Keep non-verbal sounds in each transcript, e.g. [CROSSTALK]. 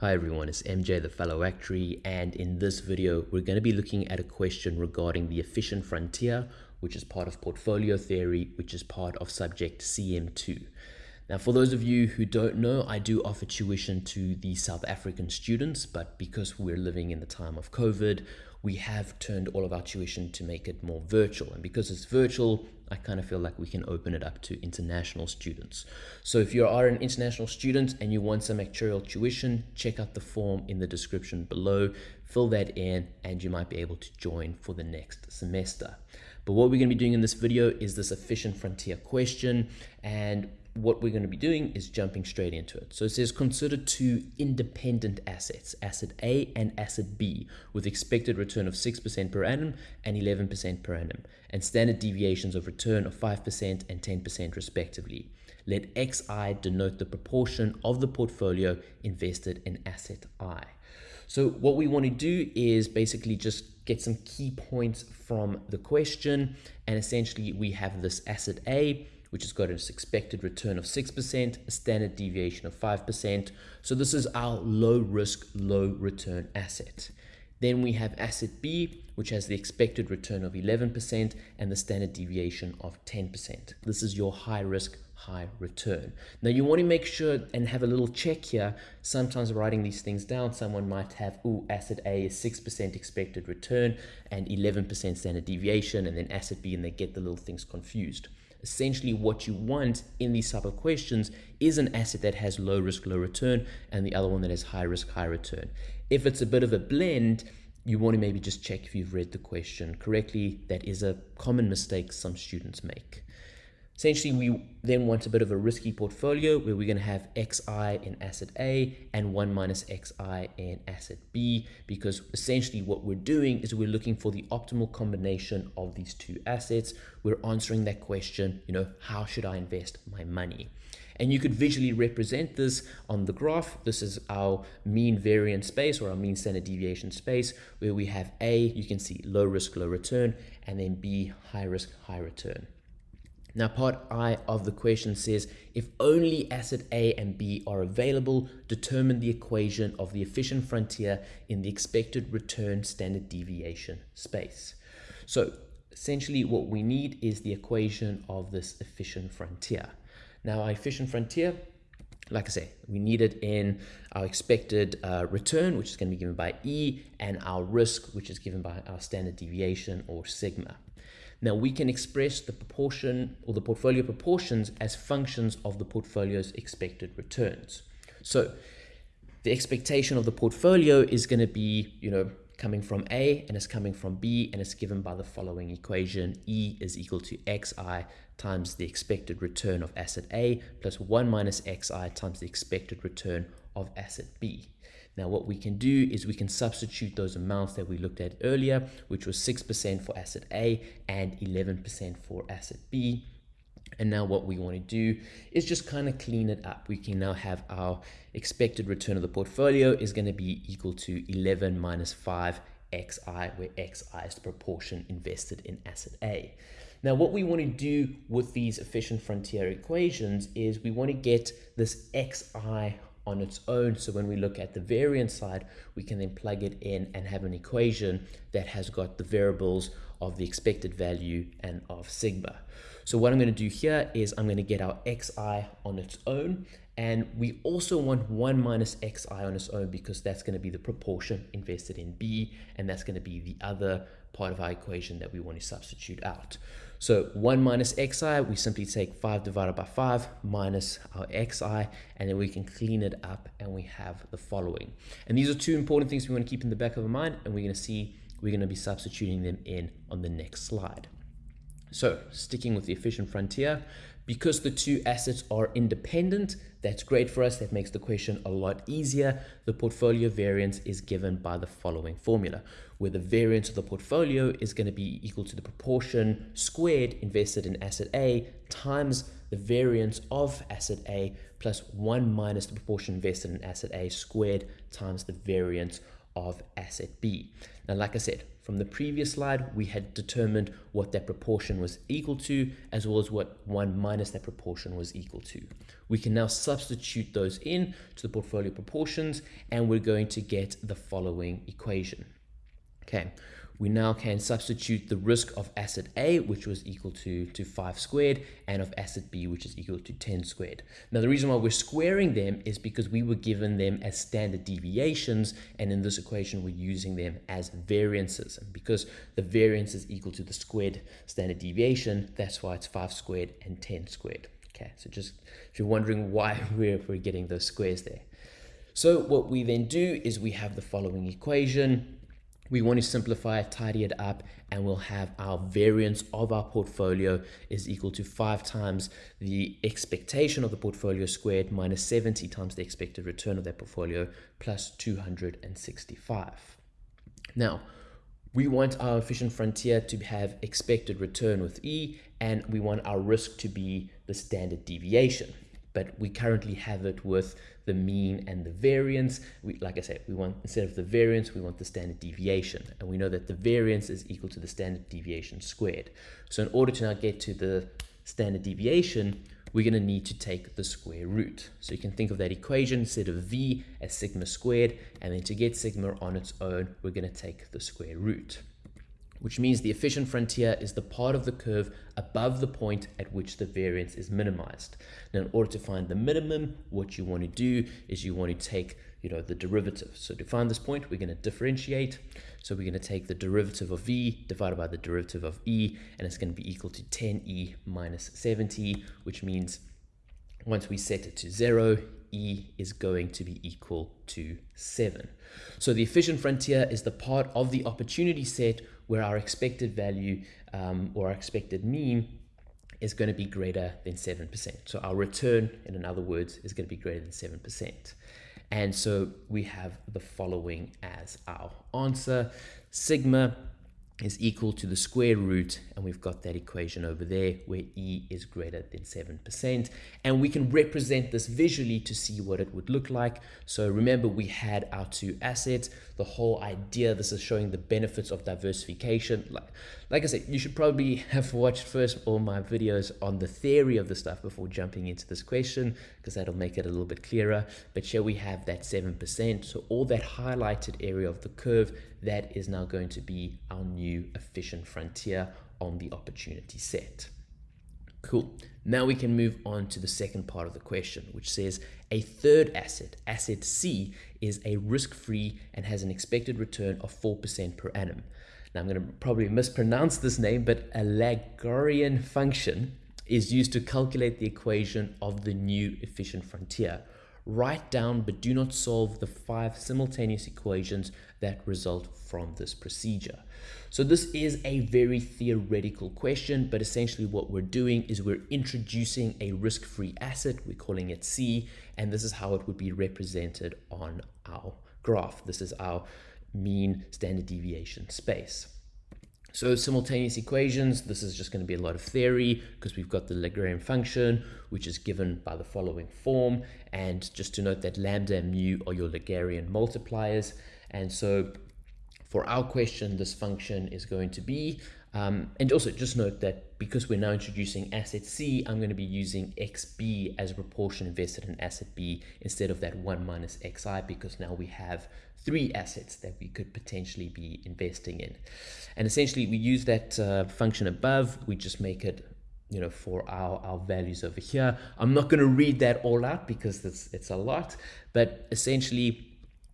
Hi everyone, it's MJ the fellow actuary and in this video we're going to be looking at a question regarding the efficient frontier which is part of portfolio theory which is part of subject CM2. Now for those of you who don't know I do offer tuition to the South African students but because we're living in the time of COVID we have turned all of our tuition to make it more virtual. And because it's virtual, I kind of feel like we can open it up to international students. So if you are an international student and you want some actuarial tuition, check out the form in the description below, fill that in, and you might be able to join for the next semester. But what we're going to be doing in this video is this efficient frontier question. And what we're going to be doing is jumping straight into it. So it says consider two independent assets, asset A and asset B, with expected return of 6% per annum and 11% per annum, and standard deviations of return of 5% and 10% respectively. Let Xi denote the proportion of the portfolio invested in asset I. So what we want to do is basically just get some key points from the question, and essentially we have this asset A, which has got an expected return of 6%, a standard deviation of 5%. So this is our low risk, low return asset. Then we have asset B, which has the expected return of 11% and the standard deviation of 10%. This is your high risk, high return. Now you want to make sure and have a little check here. Sometimes writing these things down, someone might have, oh, asset A is 6% expected return and 11% standard deviation, and then asset B, and they get the little things confused essentially what you want in these type of questions is an asset that has low risk, low return, and the other one that has high risk, high return. If it's a bit of a blend, you want to maybe just check if you've read the question correctly. That is a common mistake some students make. Essentially, we then want a bit of a risky portfolio where we're going to have xi in asset A and 1 minus xi in asset B because essentially what we're doing is we're looking for the optimal combination of these two assets. We're answering that question, you know, how should I invest my money? And you could visually represent this on the graph. This is our mean variance space or our mean standard deviation space where we have A, you can see low risk, low return, and then B, high risk, high return. Now part I of the question says, if only asset A and B are available, determine the equation of the efficient frontier in the expected return standard deviation space. So essentially what we need is the equation of this efficient frontier. Now our efficient frontier, like I say, we need it in our expected uh, return, which is going to be given by E, and our risk, which is given by our standard deviation or sigma. Now we can express the proportion or the portfolio proportions as functions of the portfolio's expected returns. So the expectation of the portfolio is going to be, you know, coming from A and it's coming from B and it's given by the following equation. E is equal to xi times the expected return of asset A plus 1 minus xi times the expected return of asset B. Now what we can do is we can substitute those amounts that we looked at earlier, which was 6% for asset A and 11% for asset B. And now what we want to do is just kind of clean it up. We can now have our expected return of the portfolio is going to be equal to 11 minus 5 xi, where xi is the proportion invested in asset A. Now, what we want to do with these efficient frontier equations is we want to get this xi on its own. So when we look at the variance side, we can then plug it in and have an equation that has got the variables of the expected value and of sigma. So what I'm going to do here is I'm going to get our xi on its own. And we also want 1 minus xi on its own because that's going to be the proportion invested in B. And that's going to be the other part of our equation that we want to substitute out. So 1 minus xi, we simply take 5 divided by 5 minus our xi, and then we can clean it up and we have the following. And these are two important things we want to keep in the back of our mind, and we're going to see, we're going to be substituting them in on the next slide. So sticking with the efficient frontier, because the two assets are independent, that's great for us. That makes the question a lot easier. The portfolio variance is given by the following formula, where the variance of the portfolio is going to be equal to the proportion squared invested in asset A times the variance of asset A plus 1 minus the proportion invested in asset A squared times the variance of asset B. Now, like I said, from the previous slide, we had determined what that proportion was equal to, as well as what 1 minus that proportion was equal to. We can now substitute those in to the portfolio proportions, and we're going to get the following equation. Okay, we now can substitute the risk of asset A, which was equal to, to 5 squared, and of asset B, which is equal to 10 squared. Now, the reason why we're squaring them is because we were given them as standard deviations, and in this equation, we're using them as variances. And because the variance is equal to the squared standard deviation, that's why it's 5 squared and 10 squared. Okay, so just if you're wondering why [LAUGHS] we're, we're getting those squares there. So what we then do is we have the following equation we want to simplify it, tidy it up, and we'll have our variance of our portfolio is equal to 5 times the expectation of the portfolio squared minus 70 times the expected return of that portfolio plus 265. Now, we want our efficient frontier to have expected return with E, and we want our risk to be the standard deviation but we currently have it with the mean and the variance. We, like I said, we want, instead of the variance, we want the standard deviation. And we know that the variance is equal to the standard deviation squared. So in order to now get to the standard deviation, we're going to need to take the square root. So you can think of that equation instead of v as sigma squared, and then to get sigma on its own, we're going to take the square root which means the efficient frontier is the part of the curve above the point at which the variance is minimized. Now, in order to find the minimum, what you want to do is you want to take you know, the derivative. So to find this point, we're going to differentiate. So we're going to take the derivative of v divided by the derivative of e, and it's going to be equal to 10e minus 70, which means once we set it to 0, e is going to be equal to 7. So the efficient frontier is the part of the opportunity set where our expected value um, or our expected mean is going to be greater than 7%. So our return, in other words, is going to be greater than 7%. And so we have the following as our answer. Sigma is equal to the square root and we've got that equation over there where e is greater than 7% and we can represent this visually to see what it would look like. So remember we had our two assets. The whole idea this is showing the benefits of diversification. Like like I said you should probably have watched first all my videos on the theory of the stuff before jumping into this question because that'll make it a little bit clearer. But here we have that 7% so all that highlighted area of the curve that is now going to be our new efficient frontier on the opportunity set. Cool. Now we can move on to the second part of the question, which says a third asset, asset C, is a risk-free and has an expected return of 4% per annum. Now I'm going to probably mispronounce this name, but a Lagrangian function is used to calculate the equation of the new efficient frontier. Write down but do not solve the five simultaneous equations that result from this procedure. So this is a very theoretical question, but essentially what we're doing is we're introducing a risk-free asset, we're calling it C, and this is how it would be represented on our graph. This is our mean standard deviation space. So simultaneous equations, this is just going to be a lot of theory because we've got the Lagrangian function, which is given by the following form. And just to note that lambda and mu are your Lagrangian multipliers. And so for our question, this function is going to be, um, and also just note that because we're now introducing asset C, I'm going to be using XB as a proportion invested in asset B instead of that 1 minus XI because now we have three assets that we could potentially be investing in. And essentially we use that uh, function above, we just make it you know, for our, our values over here. I'm not going to read that all out because it's, it's a lot, but essentially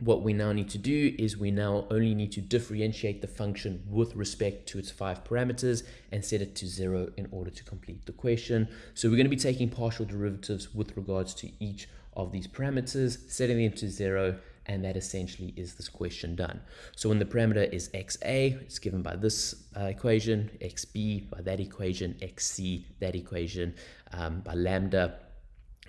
what we now need to do is we now only need to differentiate the function with respect to its five parameters and set it to zero in order to complete the question. So we're going to be taking partial derivatives with regards to each of these parameters, setting them to zero, and that essentially is this question done. So when the parameter is xa, it's given by this uh, equation, xb by that equation, xc, that equation, um, by lambda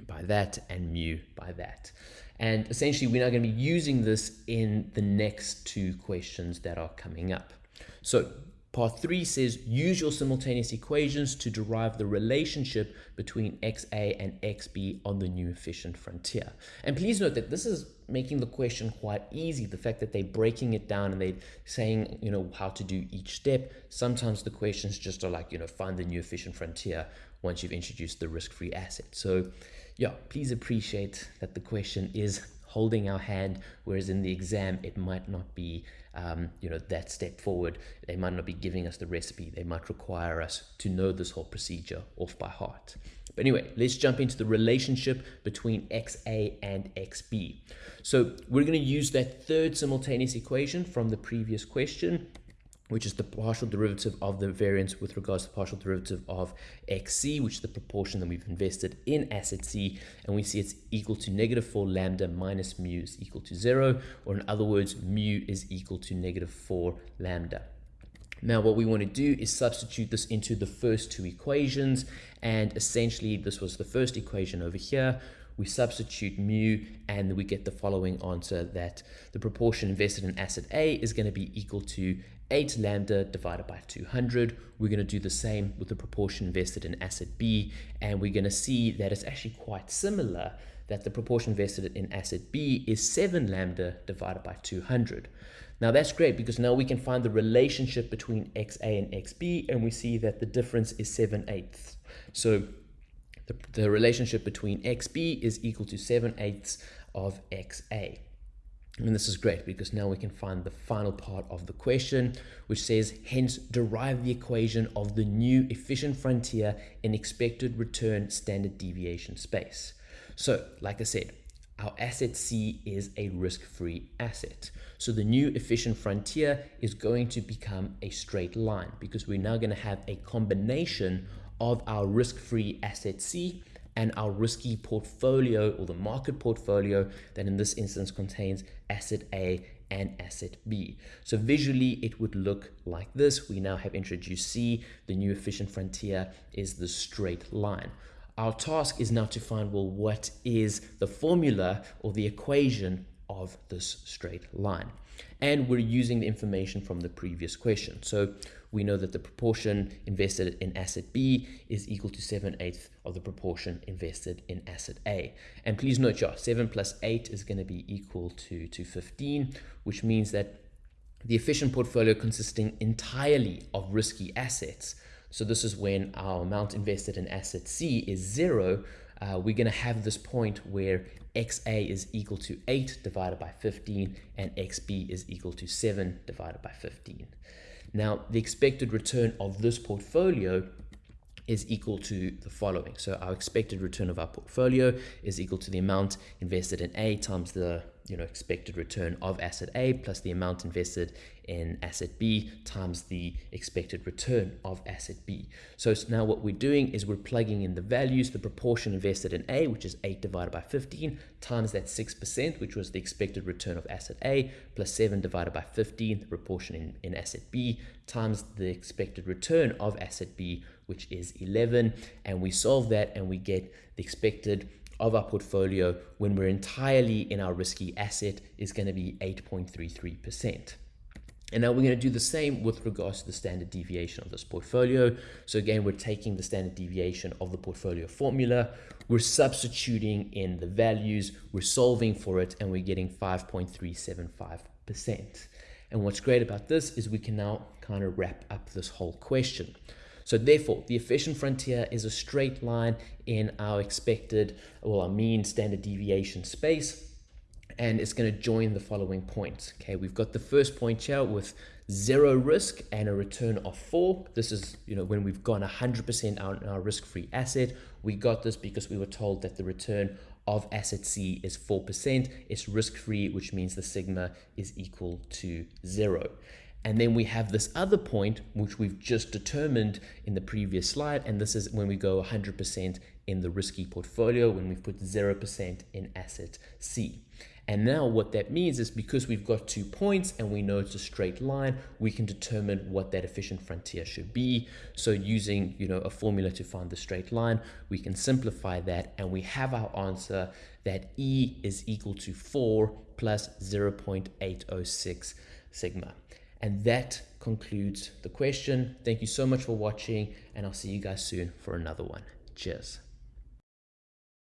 by that, and mu by that. And essentially, we're now going to be using this in the next two questions that are coming up. So Part three says use your simultaneous equations to derive the relationship between XA and XB on the new efficient frontier. And please note that this is making the question quite easy. The fact that they're breaking it down and they're saying, you know, how to do each step. Sometimes the questions just are like, you know, find the new efficient frontier once you've introduced the risk-free asset. So yeah, please appreciate that the question is holding our hand, whereas in the exam, it might not be, um, you know, that step forward. They might not be giving us the recipe. They might require us to know this whole procedure off by heart. But anyway, let's jump into the relationship between XA and XB. So we're going to use that third simultaneous equation from the previous question which is the partial derivative of the variance with regards to the partial derivative of xc, which is the proportion that we've invested in asset c, and we see it's equal to negative 4 lambda minus mu is equal to 0, or in other words, mu is equal to negative 4 lambda. Now what we want to do is substitute this into the first two equations, and essentially this was the first equation over here, we substitute mu and we get the following answer that the proportion invested in asset A is going to be equal to 8 lambda divided by 200. We're going to do the same with the proportion invested in asset B, and we're going to see that it's actually quite similar that the proportion invested in asset B is 7 lambda divided by 200. Now that's great because now we can find the relationship between XA and XB, and we see that the difference is 7 eighths. So the, the relationship between XB is equal to 7 eighths of XA. And this is great because now we can find the final part of the question, which says, hence derive the equation of the new efficient frontier in expected return standard deviation space. So, like I said, our asset C is a risk-free asset. So the new efficient frontier is going to become a straight line because we're now going to have a combination of our risk-free asset C and our risky portfolio or the market portfolio that in this instance contains asset A and asset B. So visually it would look like this. We now have introduced C. The new efficient frontier is the straight line. Our task is now to find, well, what is the formula or the equation of this straight line? And we're using the information from the previous question. So we know that the proportion invested in asset B is equal to 7 eighths of the proportion invested in asset A. And please note, yeah, 7 plus 8 is going to be equal to, to 15, which means that the efficient portfolio consisting entirely of risky assets. So this is when our amount invested in asset C is zero. Uh, we're going to have this point where XA is equal to 8 divided by 15 and XB is equal to 7 divided by 15. Now, the expected return of this portfolio is equal to the following. So our expected return of our portfolio is equal to the amount invested in A times the you know expected return of asset A plus the amount invested in asset B times the expected return of asset B. So now what we're doing is we're plugging in the values, the proportion invested in A, which is 8 divided by 15, times that 6%, which was the expected return of asset A, plus 7 divided by 15, the proportion in, in asset B, times the expected return of asset B, which is 11. And we solve that and we get the expected of our portfolio when we're entirely in our risky asset is going to be 8.33%. And now we're going to do the same with regards to the standard deviation of this portfolio. So again, we're taking the standard deviation of the portfolio formula, we're substituting in the values, we're solving for it, and we're getting 5.375%. And what's great about this is we can now kind of wrap up this whole question. So therefore, the efficient frontier is a straight line in our expected, well, our mean standard deviation space and it's going to join the following points. Okay, we've got the first point here with zero risk and a return of four. This is, you know, when we've gone 100% on our risk-free asset. We got this because we were told that the return of asset C is 4%. It's risk-free, which means the sigma is equal to zero. And then we have this other point, which we've just determined in the previous slide. And this is when we go 100% in the risky portfolio, when we've put 0% in asset C. And now what that means is because we've got two points and we know it's a straight line, we can determine what that efficient frontier should be. So using, you know, a formula to find the straight line, we can simplify that and we have our answer that E is equal to 4 plus 0.806 sigma. And that concludes the question. Thank you so much for watching, and I'll see you guys soon for another one. Cheers.